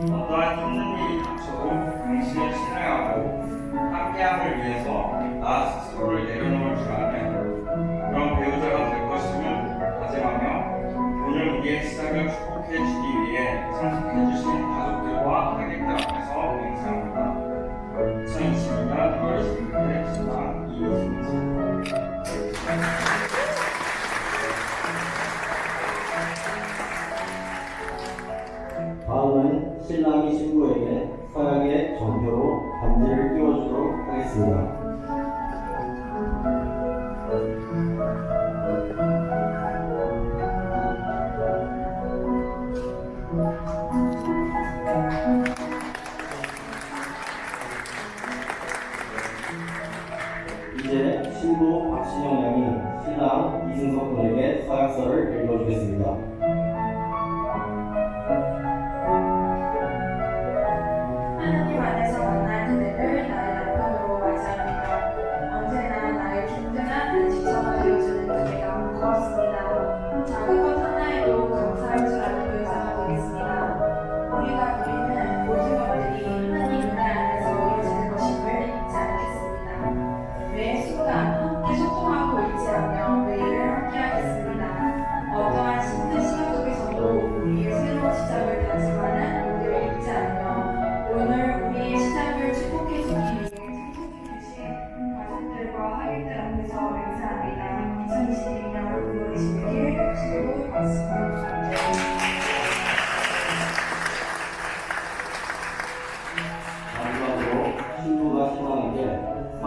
어떠한 힘든 일이 닥쳐도 당신을 신뢰하고 함께함을 위해서 나 스스로를 내려놓을 줄 아는 그런 배우자가 될 것임을 다짐하며 오늘 우리의 시작을 축복해 주기 위해 참석해 주신 가족들과 하객들 앞에서 맹세합니다. 2022년 2월 16일 신랑 이승진 다음은 신랑이 신부에게 서약의 전표로 반지를 끼워주도록 하겠습니다. 이제 신부 박신영 양이 신랑 이승석 군에게 서약서를 읽어주겠습니다. 안에서 Christ.